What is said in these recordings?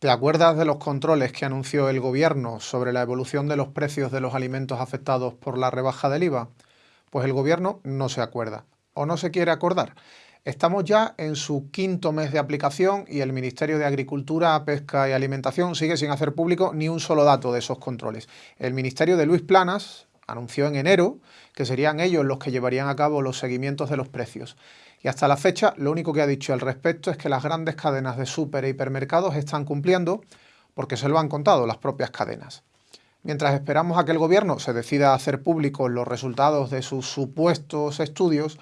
¿Te acuerdas de los controles que anunció el gobierno sobre la evolución de los precios de los alimentos afectados por la rebaja del IVA? Pues el gobierno no se acuerda o no se quiere acordar. Estamos ya en su quinto mes de aplicación y el Ministerio de Agricultura, Pesca y Alimentación sigue sin hacer público ni un solo dato de esos controles. El Ministerio de Luis Planas anunció en enero que serían ellos los que llevarían a cabo los seguimientos de los precios. Y hasta la fecha lo único que ha dicho al respecto es que las grandes cadenas de súper e hipermercados están cumpliendo porque se lo han contado las propias cadenas. Mientras esperamos a que el gobierno se decida a hacer públicos los resultados de sus supuestos estudios,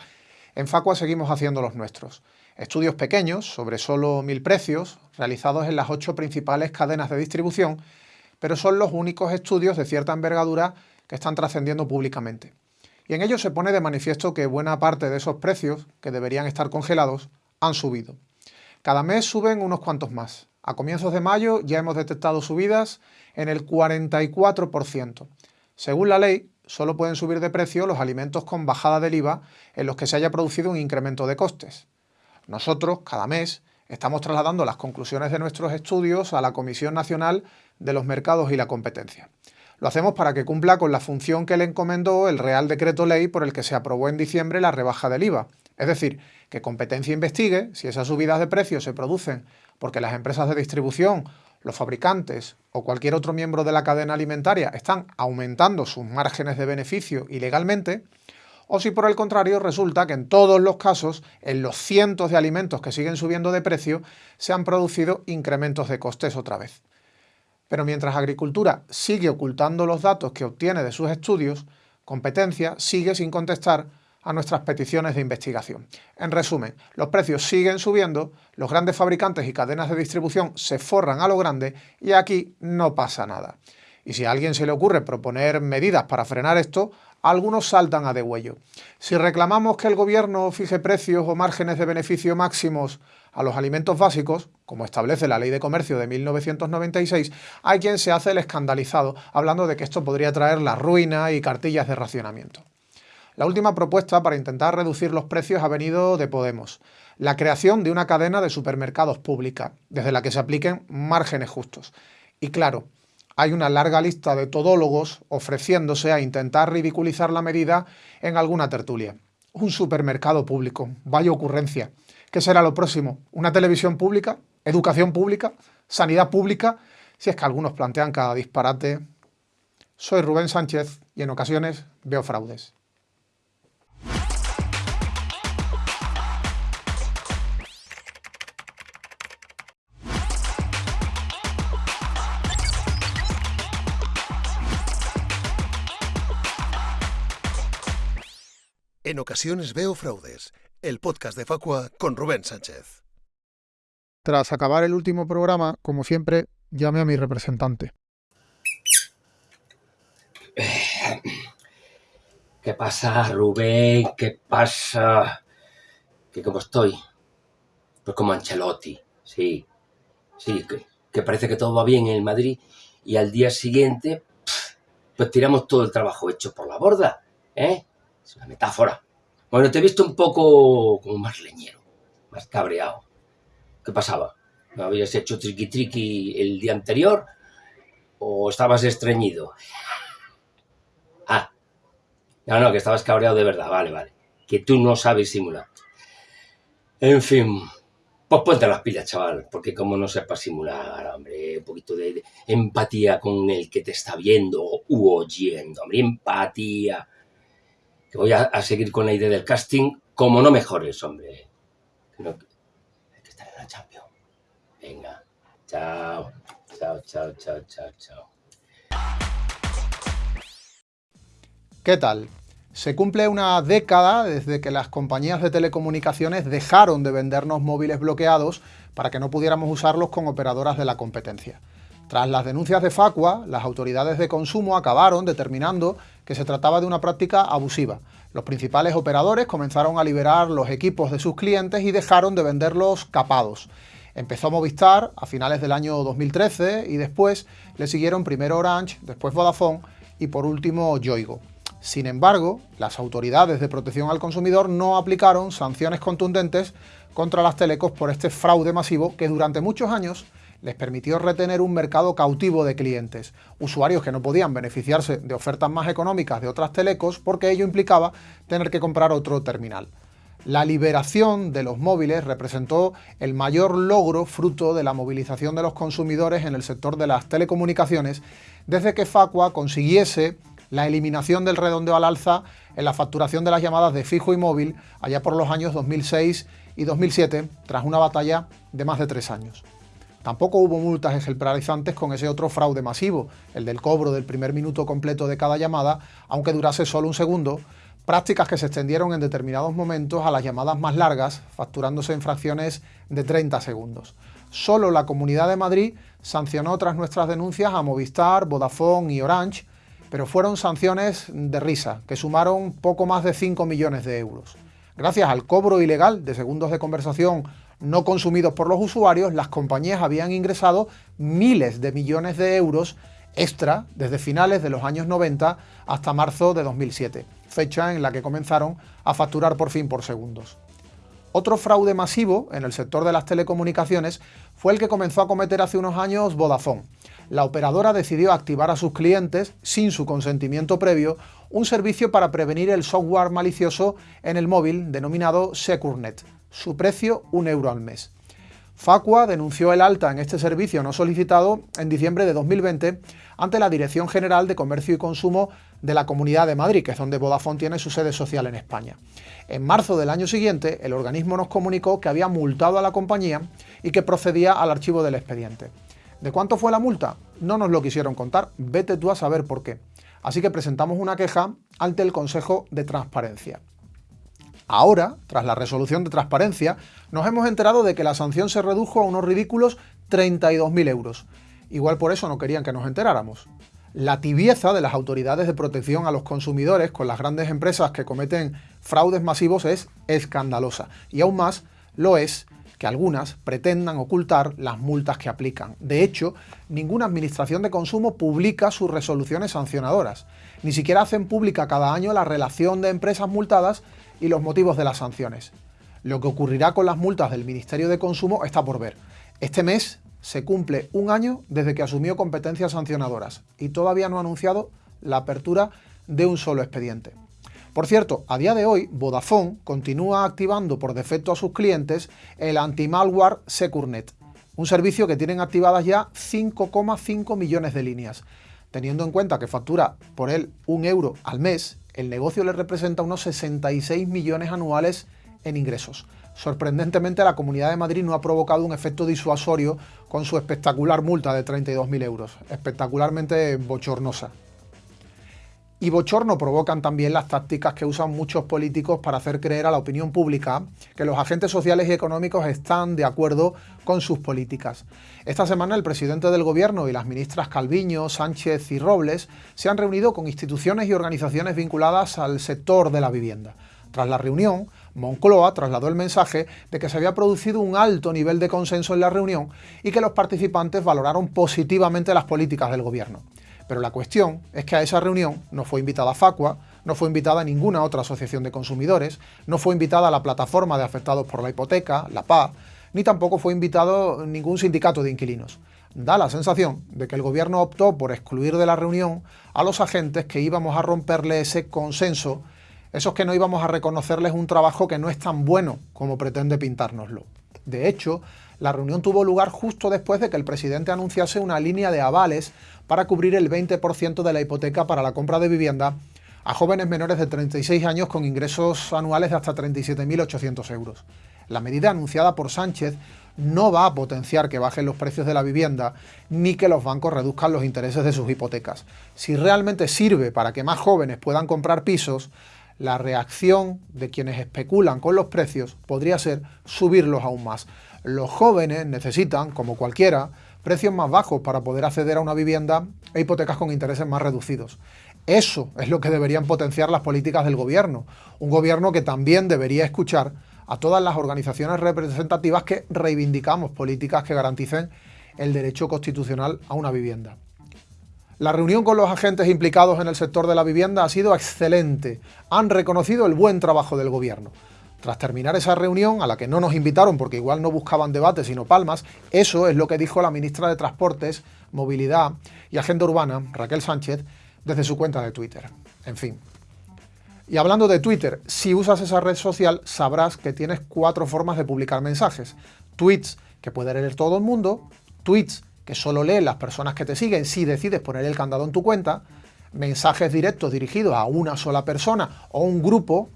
en Facua seguimos haciendo los nuestros. Estudios pequeños, sobre solo mil precios, realizados en las ocho principales cadenas de distribución, pero son los únicos estudios de cierta envergadura que están trascendiendo públicamente. Y en ello se pone de manifiesto que buena parte de esos precios, que deberían estar congelados, han subido. Cada mes suben unos cuantos más. A comienzos de mayo ya hemos detectado subidas en el 44%. Según la ley, solo pueden subir de precio los alimentos con bajada del IVA en los que se haya producido un incremento de costes. Nosotros, cada mes, estamos trasladando las conclusiones de nuestros estudios a la Comisión Nacional de los Mercados y la Competencia. Lo hacemos para que cumpla con la función que le encomendó el Real Decreto Ley por el que se aprobó en diciembre la rebaja del IVA. Es decir, que competencia investigue si esas subidas de precios se producen porque las empresas de distribución, los fabricantes o cualquier otro miembro de la cadena alimentaria están aumentando sus márgenes de beneficio ilegalmente, o si por el contrario resulta que en todos los casos, en los cientos de alimentos que siguen subiendo de precio, se han producido incrementos de costes otra vez. Pero mientras Agricultura sigue ocultando los datos que obtiene de sus estudios, Competencia sigue sin contestar a nuestras peticiones de investigación. En resumen, los precios siguen subiendo, los grandes fabricantes y cadenas de distribución se forran a lo grande y aquí no pasa nada. Y si a alguien se le ocurre proponer medidas para frenar esto, algunos saltan a degüello. Si reclamamos que el gobierno fije precios o márgenes de beneficio máximos a los alimentos básicos, como establece la Ley de Comercio de 1996, hay quien se hace el escandalizado, hablando de que esto podría traer la ruina y cartillas de racionamiento. La última propuesta para intentar reducir los precios ha venido de Podemos, la creación de una cadena de supermercados pública, desde la que se apliquen márgenes justos. Y claro, hay una larga lista de todólogos ofreciéndose a intentar ridiculizar la medida en alguna tertulia. Un supermercado público, vaya ocurrencia. ¿Qué será lo próximo? ¿Una televisión pública? ¿Educación pública? ¿Sanidad pública? Si es que algunos plantean cada disparate. Soy Rubén Sánchez y en ocasiones veo fraudes. En ocasiones veo fraudes, el podcast de Facua con Rubén Sánchez. Tras acabar el último programa, como siempre, llame a mi representante. ¿Qué pasa, Rubén? ¿Qué pasa? ¿Qué cómo estoy? Pues como Ancelotti, sí. Sí, que, parece que todo va bien en el Madrid y al día siguiente, pues tiramos todo el trabajo hecho por la borda, ¿eh? Es una metáfora. Bueno, te he visto un poco como más leñero, más cabreado. ¿Qué pasaba? ¿No habías hecho triqui triqui el día anterior? ¿O estabas estreñido? Ah, no, no, que estabas cabreado de verdad, vale, vale. Que tú no sabes simular. En fin, pues ponte las pilas, chaval, porque como no sepas simular, hombre, un poquito de, empatía con el que te está viendo u oyendo, hombre, empatía que voy a, seguir con la idea del casting, como no mejores, hombre. hay que estar en la Champions. Venga, chao, chao, chao, chao, chao, chao. ¿Qué tal? Se cumple una década desde que las compañías de telecomunicaciones dejaron de vendernos móviles bloqueados para que no pudiéramos usarlos con operadoras de la competencia. Tras las denuncias de Facua, las autoridades de consumo acabaron determinando que se trataba de una práctica abusiva. Los principales operadores comenzaron a liberar los equipos de sus clientes y dejaron de venderlos capados. Empezó Movistar a finales del año 2013 y después le siguieron primero Orange, después Vodafone y por último Yoigo. Sin embargo, las autoridades de protección al consumidor no aplicaron sanciones contundentes contra las telecos por este fraude masivo que durante muchos años les permitió retener un mercado cautivo de clientes, usuarios que no podían beneficiarse de ofertas más económicas de otras telecos porque ello implicaba tener que comprar otro terminal. La liberación de los móviles representó el mayor logro fruto de la movilización de los consumidores en el sector de las telecomunicaciones desde que Facua consiguiese la eliminación del redondeo al alza en la facturación de las llamadas de fijo y móvil allá por los años 2006 y 2007, tras una batalla de más de tres años. Tampoco hubo multas ejemplarizantes con ese otro fraude masivo, el del cobro del primer minuto completo de cada llamada, aunque durase solo un segundo, prácticas que se extendieron en determinados momentos a las llamadas más largas, facturándose en fracciones de 30 segundos. Solo la Comunidad de Madrid sancionó tras nuestras denuncias a Movistar, Vodafone y Orange, pero fueron sanciones de risa, que sumaron poco más de 5 millones de euros. Gracias al cobro ilegal de segundos de conversación no consumidos por los usuarios, las compañías habían ingresado miles de millones de euros extra desde finales de los años 90 hasta marzo de 2007, fecha en la que comenzaron a facturar por fin por segundos. Otro fraude masivo en el sector de las telecomunicaciones fue el que comenzó a cometer hace unos años Vodafone. La operadora decidió activar a sus clientes, sin su consentimiento previo, un servicio para prevenir el software malicioso en el móvil denominado SecureNet. Su precio, un euro al mes. Facua denunció el alta en este servicio no solicitado en diciembre de 2020 ante la Dirección General de Comercio y Consumo de la Comunidad de Madrid, que es donde Vodafone tiene su sede social en España. En marzo del año siguiente, el organismo nos comunicó que había multado a la compañía y que procedía al archivo del expediente. ¿De cuánto fue la multa? No nos lo quisieron contar, vete tú a saber por qué. Así que presentamos una queja ante el Consejo de Transparencia. Ahora, tras la resolución de transparencia, nos hemos enterado de que la sanción se redujo a unos ridículos 32.000 euros. Igual por eso no querían que nos enteráramos. La tibieza de las autoridades de protección a los consumidores con las grandes empresas que cometen fraudes masivos es escandalosa. Y aún más lo es que algunas pretendan ocultar las multas que aplican. De hecho, ninguna administración de consumo publica sus resoluciones sancionadoras. Ni siquiera hacen pública cada año la relación de empresas multadas y los motivos de las sanciones. Lo que ocurrirá con las multas del Ministerio de Consumo está por ver. Este mes se cumple un año desde que asumió competencias sancionadoras y todavía no ha anunciado la apertura de un solo expediente. Por cierto, a día de hoy, Vodafone continúa activando por defecto a sus clientes el anti-malware SecureNet, un servicio que tienen activadas ya 5,5 millones de líneas. Teniendo en cuenta que factura por él un euro al mes, el negocio le representa unos 66 millones anuales en ingresos. Sorprendentemente, la Comunidad de Madrid no ha provocado un efecto disuasorio con su espectacular multa de 32.000 euros, espectacularmente bochornosa. Y bochorno provocan también las tácticas que usan muchos políticos para hacer creer a la opinión pública que los agentes sociales y económicos están de acuerdo con sus políticas. Esta semana el presidente del gobierno y las ministras Calviño, Sánchez y Robles se han reunido con instituciones y organizaciones vinculadas al sector de la vivienda. Tras la reunión, Moncloa trasladó el mensaje de que se había producido un alto nivel de consenso en la reunión y que los participantes valoraron positivamente las políticas del gobierno. Pero la cuestión es que a esa reunión no fue invitada Facua, no fue invitada ninguna otra asociación de consumidores, no fue invitada la plataforma de afectados por la hipoteca, la PA, ni tampoco fue invitado ningún sindicato de inquilinos. Da la sensación de que el gobierno optó por excluir de la reunión a los agentes que íbamos a romperle ese consenso, esos que no íbamos a reconocerles un trabajo que no es tan bueno como pretende pintárnoslo. De hecho, la reunión tuvo lugar justo después de que el presidente anunciase una línea de avales para cubrir el 20% de la hipoteca para la compra de vivienda a jóvenes menores de 36 años con ingresos anuales de hasta 37.800 euros. La medida anunciada por Sánchez no va a potenciar que bajen los precios de la vivienda ni que los bancos reduzcan los intereses de sus hipotecas. Si realmente sirve para que más jóvenes puedan comprar pisos, la reacción de quienes especulan con los precios podría ser subirlos aún más. Los jóvenes necesitan, como cualquiera, precios más bajos para poder acceder a una vivienda e hipotecas con intereses más reducidos. Eso es lo que deberían potenciar las políticas del gobierno, un gobierno que también debería escuchar a todas las organizaciones representativas que reivindicamos políticas que garanticen el derecho constitucional a una vivienda. La reunión con los agentes implicados en el sector de la vivienda ha sido excelente. Han reconocido el buen trabajo del gobierno. Tras terminar esa reunión, a la que no nos invitaron porque igual no buscaban debate sino palmas, eso es lo que dijo la ministra de Transportes, Movilidad y Agenda Urbana, Raquel Sánchez, desde su cuenta de Twitter. En fin. Y hablando de Twitter, si usas esa red social sabrás que tienes cuatro formas de publicar mensajes. Tweets, que puede leer todo el mundo, tweets, que solo leen las personas que te siguen si decides poner el candado en tu cuenta, mensajes directos dirigidos a una sola persona o un grupo,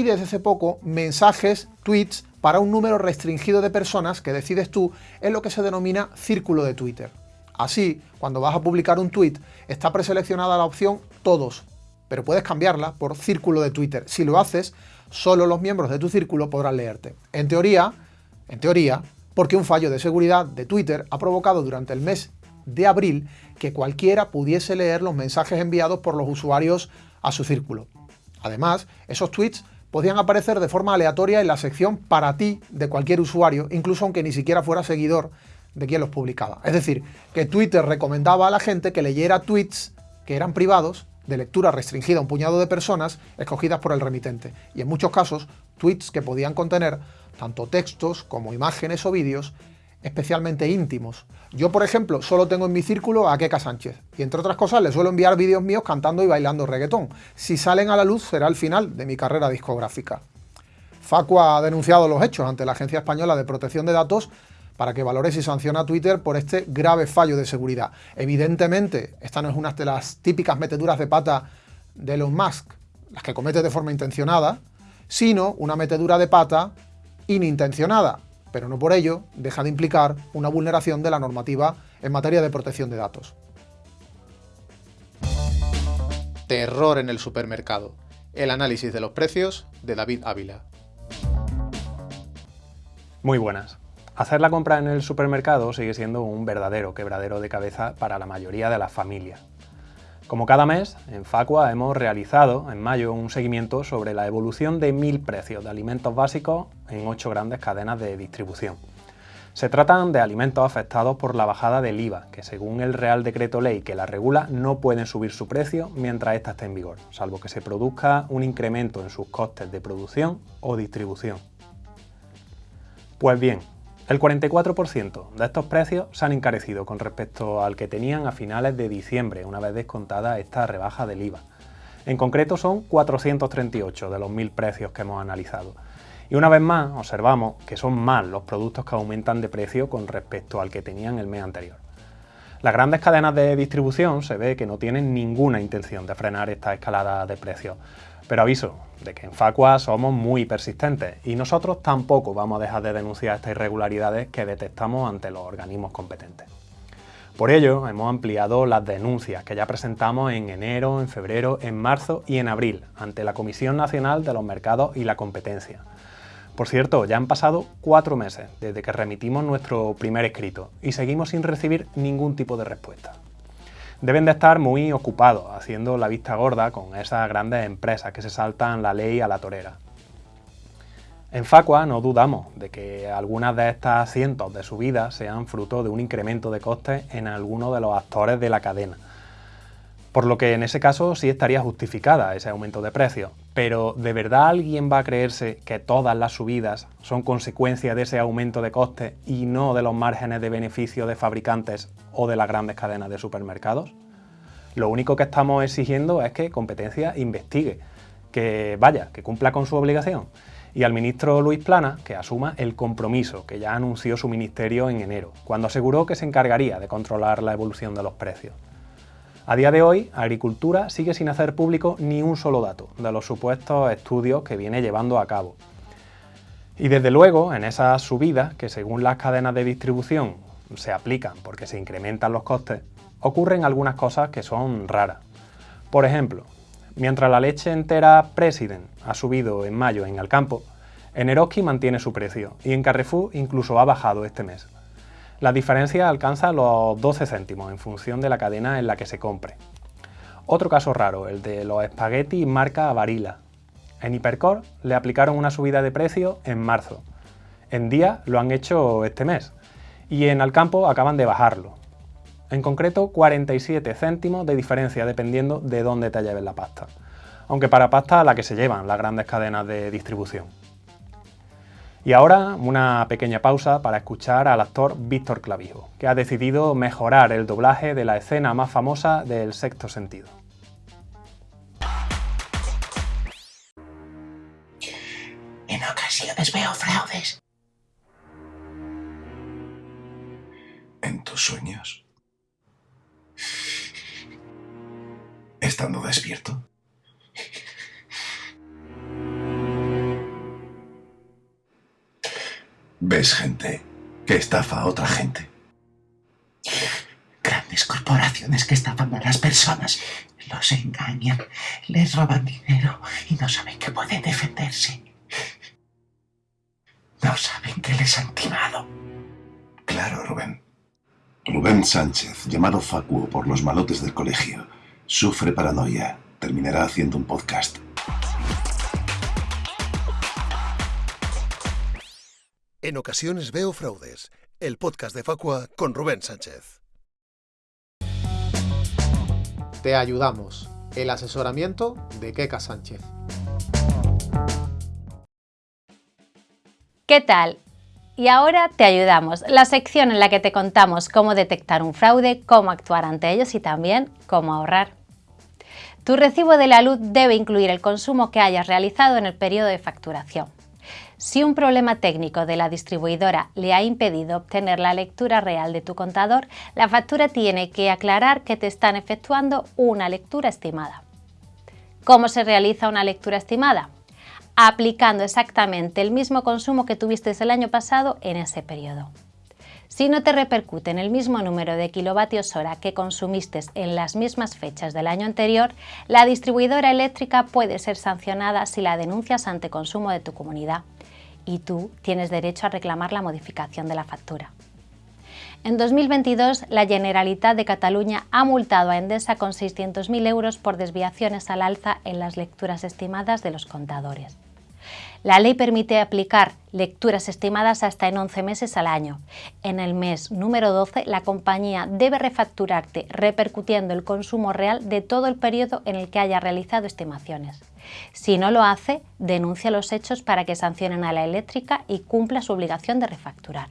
y desde hace poco mensajes, tweets, para un número restringido de personas que decides tú en lo que se denomina círculo de Twitter. Así, cuando vas a publicar un tweet, está preseleccionada la opción Todos, pero puedes cambiarla por Círculo de Twitter. Si lo haces, solo los miembros de tu círculo podrán leerte. En teoría, en teoría, porque un fallo de seguridad de Twitter ha provocado durante el mes de abril que cualquiera pudiese leer los mensajes enviados por los usuarios a su círculo. Además, esos tweets podían aparecer de forma aleatoria en la sección para ti de cualquier usuario, incluso aunque ni siquiera fuera seguidor de quien los publicaba. Es decir, que Twitter recomendaba a la gente que leyera tweets que eran privados, de lectura restringida a un puñado de personas, escogidas por el remitente, y en muchos casos, tweets que podían contener tanto textos como imágenes o vídeos especialmente íntimos. Yo, por ejemplo, solo tengo en mi círculo a Keka Sánchez, y entre otras cosas le suelo enviar vídeos míos cantando y bailando reggaetón. Si salen a la luz será el final de mi carrera discográfica. Facua ha denunciado los hechos ante la Agencia Española de Protección de Datos para que valore si sanciona a Twitter por este grave fallo de seguridad. Evidentemente, esta no es una de las típicas meteduras de pata de Elon Musk, las que comete de forma intencionada, sino una metedura de pata inintencionada, pero no por ello deja de implicar una vulneración de la normativa en materia de protección de datos. Terror en el supermercado. El análisis de los precios de David Ávila. Muy buenas. Hacer la compra en el supermercado sigue siendo un verdadero quebradero de cabeza para la mayoría de las familias. Como cada mes, en Facua hemos realizado en mayo un seguimiento sobre la evolución de mil precios de alimentos básicos en ocho grandes cadenas de distribución. Se tratan de alimentos afectados por la bajada del IVA, que según el Real Decreto Ley que la regula no pueden subir su precio mientras ésta esté en vigor, salvo que se produzca un incremento en sus costes de producción o distribución. Pues bien, el 44% de estos precios se han encarecido con respecto al que tenían a finales de diciembre, una vez descontada esta rebaja del IVA. En concreto son 438 de los 1.000 precios que hemos analizado. Y una vez más observamos que son más los productos que aumentan de precio con respecto al que tenían el mes anterior. Las grandes cadenas de distribución se ve que no tienen ninguna intención de frenar esta escalada de precios, pero aviso de que en Facua somos muy persistentes y nosotros tampoco vamos a dejar de denunciar estas irregularidades que detectamos ante los organismos competentes. Por ello, hemos ampliado las denuncias que ya presentamos en enero, en febrero, en marzo y en abril ante la Comisión Nacional de los Mercados y la Competencia. Por cierto, ya han pasado cuatro meses desde que remitimos nuestro primer escrito y seguimos sin recibir ningún tipo de respuesta deben de estar muy ocupados haciendo la vista gorda con esas grandes empresas que se saltan la ley a la torera. En Facua no dudamos de que algunas de estas cientos de subidas sean fruto de un incremento de costes en alguno de los actores de la cadena, por lo que en ese caso sí estaría justificada ese aumento de precios. Pero ¿de verdad alguien va a creerse que todas las subidas son consecuencia de ese aumento de costes y no de los márgenes de beneficio de fabricantes o de las grandes cadenas de supermercados? Lo único que estamos exigiendo es que competencia investigue, que vaya, que cumpla con su obligación. Y al ministro Luis Plana que asuma el compromiso que ya anunció su ministerio en enero, cuando aseguró que se encargaría de controlar la evolución de los precios. A día de hoy, Agricultura sigue sin hacer público ni un solo dato de los supuestos estudios que viene llevando a cabo. Y desde luego, en esas subidas, que según las cadenas de distribución se aplican porque se incrementan los costes, ocurren algunas cosas que son raras. Por ejemplo, mientras la leche entera President ha subido en mayo en Alcampo, en Eroski mantiene su precio y en Carrefour incluso ha bajado este mes. La diferencia alcanza los 12 céntimos en función de la cadena en la que se compre. Otro caso raro, el de los espaguetis marca Varila. En Hipercor le aplicaron una subida de precio en marzo. En Día lo han hecho este mes. Y en Alcampo acaban de bajarlo. En concreto, 47 céntimos de diferencia dependiendo de dónde te lleves la pasta. Aunque para pasta la que se llevan las grandes cadenas de distribución. Y ahora una pequeña pausa para escuchar al actor Víctor Clavijo, que ha decidido mejorar el doblaje de la escena más famosa del sexto sentido. En ocasiones veo fraudes. ¿En tus sueños? ¿Estando despierto? ¿Ves gente que estafa a otra gente? Grandes corporaciones que estafan a las personas. Los engañan, les roban dinero y no saben que pueden defenderse. No saben que les han timado. Claro, Rubén. Rubén Sánchez, llamado Facuo por los malotes del colegio, sufre paranoia. Terminará haciendo un podcast. En ocasiones veo fraudes. El podcast de Facua con Rubén Sánchez. Te ayudamos. El asesoramiento de Keka Sánchez. ¿Qué tal? Y ahora te ayudamos, la sección en la que te contamos cómo detectar un fraude, cómo actuar ante ellos y también cómo ahorrar. Tu recibo de la luz debe incluir el consumo que hayas realizado en el periodo de facturación. Si un problema técnico de la distribuidora le ha impedido obtener la lectura real de tu contador, la factura tiene que aclarar que te están efectuando una lectura estimada. ¿Cómo se realiza una lectura estimada? Aplicando exactamente el mismo consumo que tuviste el año pasado en ese periodo. Si no te repercute en el mismo número de kilovatios hora que consumiste en las mismas fechas del año anterior, la distribuidora eléctrica puede ser sancionada si la denuncias ante consumo de tu comunidad y tú tienes derecho a reclamar la modificación de la factura. En 2022, la Generalitat de Cataluña ha multado a Endesa con 600.000 euros por desviaciones al alza en las lecturas estimadas de los contadores. La ley permite aplicar lecturas estimadas hasta en 11 meses al año. En el mes número 12, la compañía debe refacturarte repercutiendo el consumo real de todo el periodo en el que haya realizado estimaciones. Si no lo hace, denuncia los hechos para que sancionen a la eléctrica y cumpla su obligación de refacturar.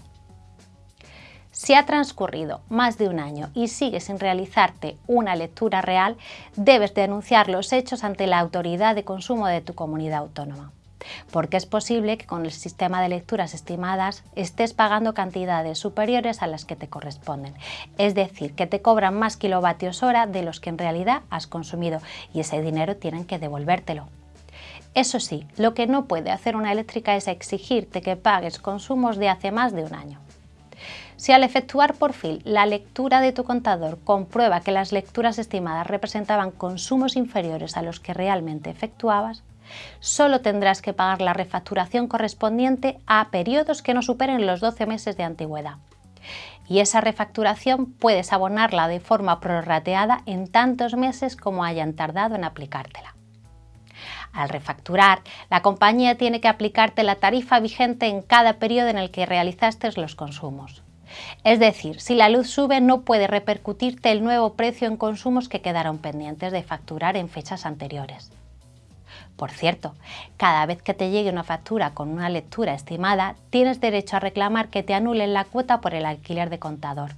Si ha transcurrido más de un año y sigues sin realizarte una lectura real, debes denunciar los hechos ante la autoridad de consumo de tu comunidad autónoma porque es posible que con el sistema de lecturas estimadas estés pagando cantidades superiores a las que te corresponden, es decir, que te cobran más kilovatios hora de los que en realidad has consumido y ese dinero tienen que devolvértelo. Eso sí, lo que no puede hacer una eléctrica es exigirte que pagues consumos de hace más de un año. Si al efectuar por fin la lectura de tu contador comprueba que las lecturas estimadas representaban consumos inferiores a los que realmente efectuabas, solo tendrás que pagar la refacturación correspondiente a periodos que no superen los 12 meses de antigüedad. Y esa refacturación puedes abonarla de forma prorrateada en tantos meses como hayan tardado en aplicártela. Al refacturar, la compañía tiene que aplicarte la tarifa vigente en cada periodo en el que realizaste los consumos. Es decir, si la luz sube no puede repercutirte el nuevo precio en consumos que quedaron pendientes de facturar en fechas anteriores. Por cierto, cada vez que te llegue una factura con una lectura estimada, tienes derecho a reclamar que te anulen la cuota por el alquiler de contador.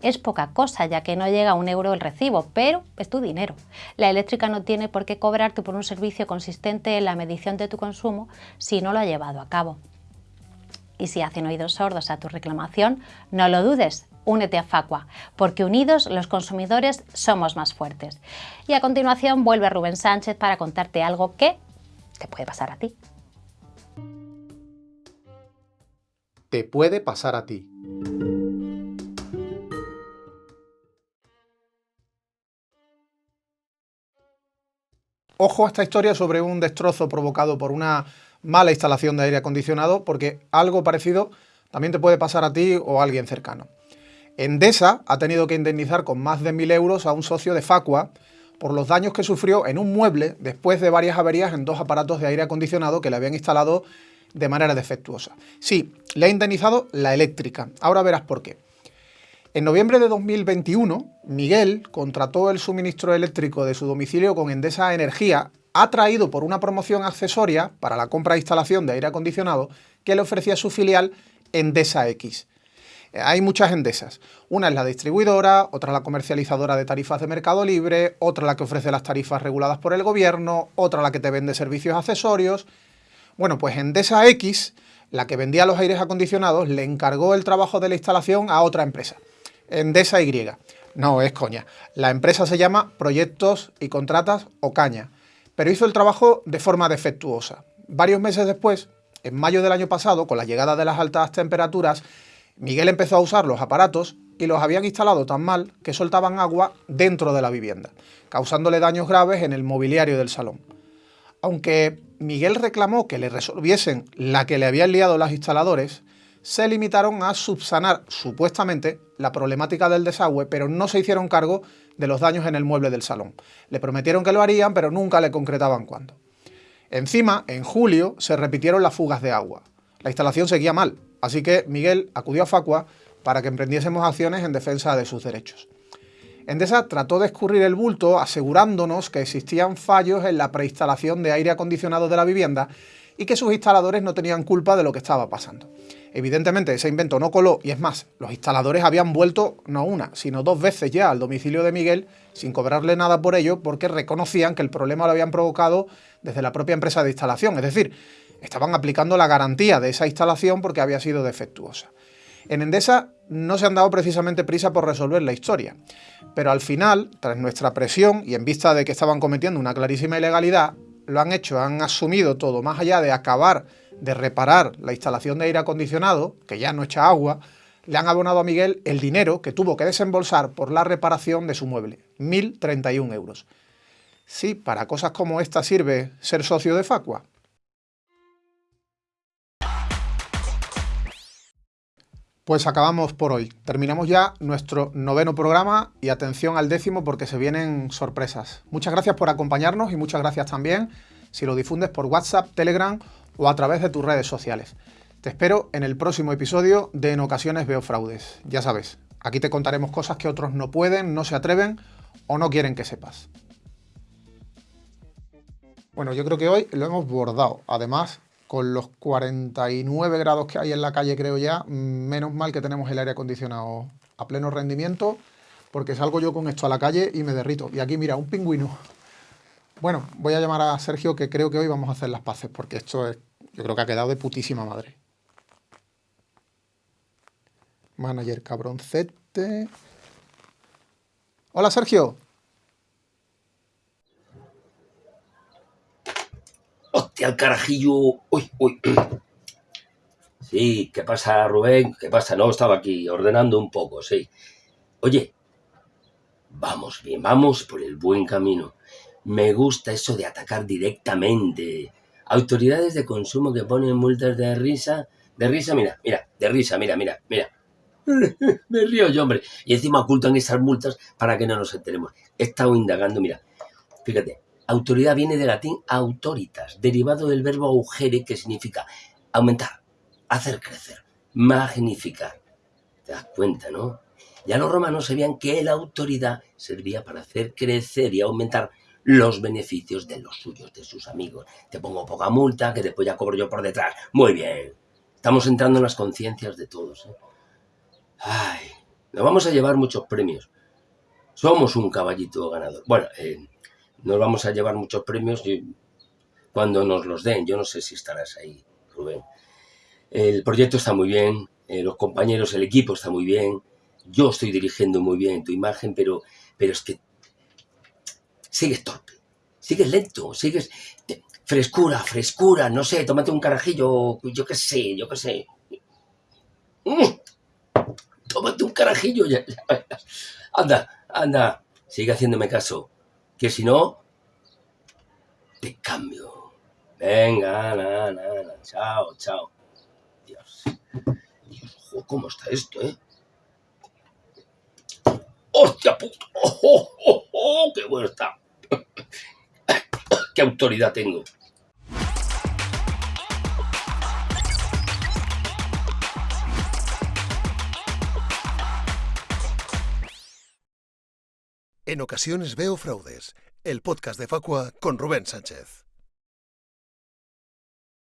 Es poca cosa ya que no llega a un euro el recibo, pero es tu dinero. La eléctrica no tiene por qué cobrarte por un servicio consistente en la medición de tu consumo si no lo ha llevado a cabo. Y si hacen oídos sordos a tu reclamación, no lo dudes, únete a Facua, porque unidos los consumidores somos más fuertes. Y a continuación vuelve Rubén Sánchez para contarte algo que te puede pasar a ti. Te puede pasar a ti. Ojo a esta historia sobre un destrozo provocado por una mala instalación de aire acondicionado, porque algo parecido también te puede pasar a ti o a alguien cercano. Endesa ha tenido que indemnizar con más de 1.000 euros a un socio de Facua por los daños que sufrió en un mueble después de varias averías en dos aparatos de aire acondicionado que le habían instalado de manera defectuosa. Sí, le ha indemnizado la eléctrica. Ahora verás por qué. En noviembre de 2021, Miguel contrató el suministro eléctrico de su domicilio con Endesa Energía atraído por una promoción accesoria para la compra e instalación de aire acondicionado que le ofrecía su filial Endesa X. Hay muchas Endesas. Una es la distribuidora, otra la comercializadora de tarifas de mercado libre, otra la que ofrece las tarifas reguladas por el gobierno, otra la que te vende servicios accesorios. Bueno, pues Endesa X, la que vendía los aires acondicionados, le encargó el trabajo de la instalación a otra empresa, Endesa Y. No, es coña. La empresa se llama Proyectos y Contratas Ocaña, pero hizo el trabajo de forma defectuosa. Varios meses después, en mayo del año pasado, con la llegada de las altas temperaturas, Miguel empezó a usar los aparatos y los habían instalado tan mal que soltaban agua dentro de la vivienda, causándole daños graves en el mobiliario del salón. Aunque Miguel reclamó que le resolviesen la que le habían liado los instaladores, se limitaron a subsanar supuestamente la problemática del desagüe, pero no se hicieron cargo de los daños en el mueble del salón. Le prometieron que lo harían, pero nunca le concretaban cuándo. Encima, en julio, se repitieron las fugas de agua. La instalación seguía mal, así que Miguel acudió a Facua para que emprendiésemos acciones en defensa de sus derechos. Endesa trató de escurrir el bulto asegurándonos que existían fallos en la preinstalación de aire acondicionado de la vivienda y que sus instaladores no tenían culpa de lo que estaba pasando. Evidentemente ese invento no coló y es más, los instaladores habían vuelto no una, sino dos veces ya al domicilio de Miguel sin cobrarle nada por ello porque reconocían que el problema lo habían provocado desde la propia empresa de instalación, es decir, estaban aplicando la garantía de esa instalación porque había sido defectuosa. En Endesa no se han dado precisamente prisa por resolver la historia, pero al final, tras nuestra presión y en vista de que estaban cometiendo una clarísima ilegalidad, lo han hecho, han asumido todo, más allá de acabar de reparar la instalación de aire acondicionado, que ya no echa agua, le han abonado a Miguel el dinero que tuvo que desembolsar por la reparación de su mueble, 1.031 euros. Sí, para cosas como esta sirve ser socio de Facua. Pues acabamos por hoy. Terminamos ya nuestro noveno programa y atención al décimo porque se vienen sorpresas. Muchas gracias por acompañarnos y muchas gracias también si lo difundes por WhatsApp, Telegram o a través de tus redes sociales. Te espero en el próximo episodio de En ocasiones veo fraudes. Ya sabes, aquí te contaremos cosas que otros no pueden, no se atreven o no quieren que sepas. Bueno, yo creo que hoy lo hemos bordado. Además, con los 49 grados que hay en la calle, creo ya, menos mal que tenemos el aire acondicionado a pleno rendimiento, porque salgo yo con esto a la calle y me derrito. Y aquí, mira, un pingüino. Bueno, voy a llamar a Sergio, que creo que hoy vamos a hacer las paces, porque esto es yo creo que ha quedado de putísima madre. Manager cabroncete. Hola, Sergio. ¡Hostia, el carajillo! ¡Uy, uy! Sí, ¿qué pasa, Rubén? ¿Qué pasa? No, estaba aquí ordenando un poco, sí. Oye, vamos bien, vamos por el buen camino. Me gusta eso de atacar directamente Autoridades de consumo que ponen multas de risa. De risa, mira, mira, de risa, mira, mira, mira. Me río yo, hombre. Y encima ocultan esas multas para que no nos enteremos. He estado indagando, mira. Fíjate, autoridad viene del latín autoritas, derivado del verbo augere, que significa aumentar, hacer crecer, magnificar. ¿Te das cuenta, no? Ya los romanos sabían que la autoridad servía para hacer crecer y aumentar los beneficios de los suyos, de sus amigos. Te pongo poca multa, que después ya cobro yo por detrás. Muy bien. Estamos entrando en las conciencias de todos. ¿eh? Ay, nos vamos a llevar muchos premios. Somos un caballito ganador. Bueno, eh, nos vamos a llevar muchos premios cuando nos los den. Yo no sé si estarás ahí, Rubén. El proyecto está muy bien, eh, los compañeros, el equipo está muy bien. Yo estoy dirigiendo muy bien tu imagen, pero, pero es que sigues torpe, sigues lento, sigues... Frescura, frescura, no sé, tómate un carajillo, yo qué sé, yo qué sé. Mm. Tómate un carajillo. Anda, anda, sigue haciéndome caso, que si no, te cambio. Venga, na, na, chao, chao. Dios, Dios, ¿cómo está esto, eh? ¡Hostia puto! ¡Oh, oh, oh, oh! ¡Qué bueno está! ¿Qué autoridad tengo? En ocasiones veo fraudes el podcast de Facua con Rubén Sánchez.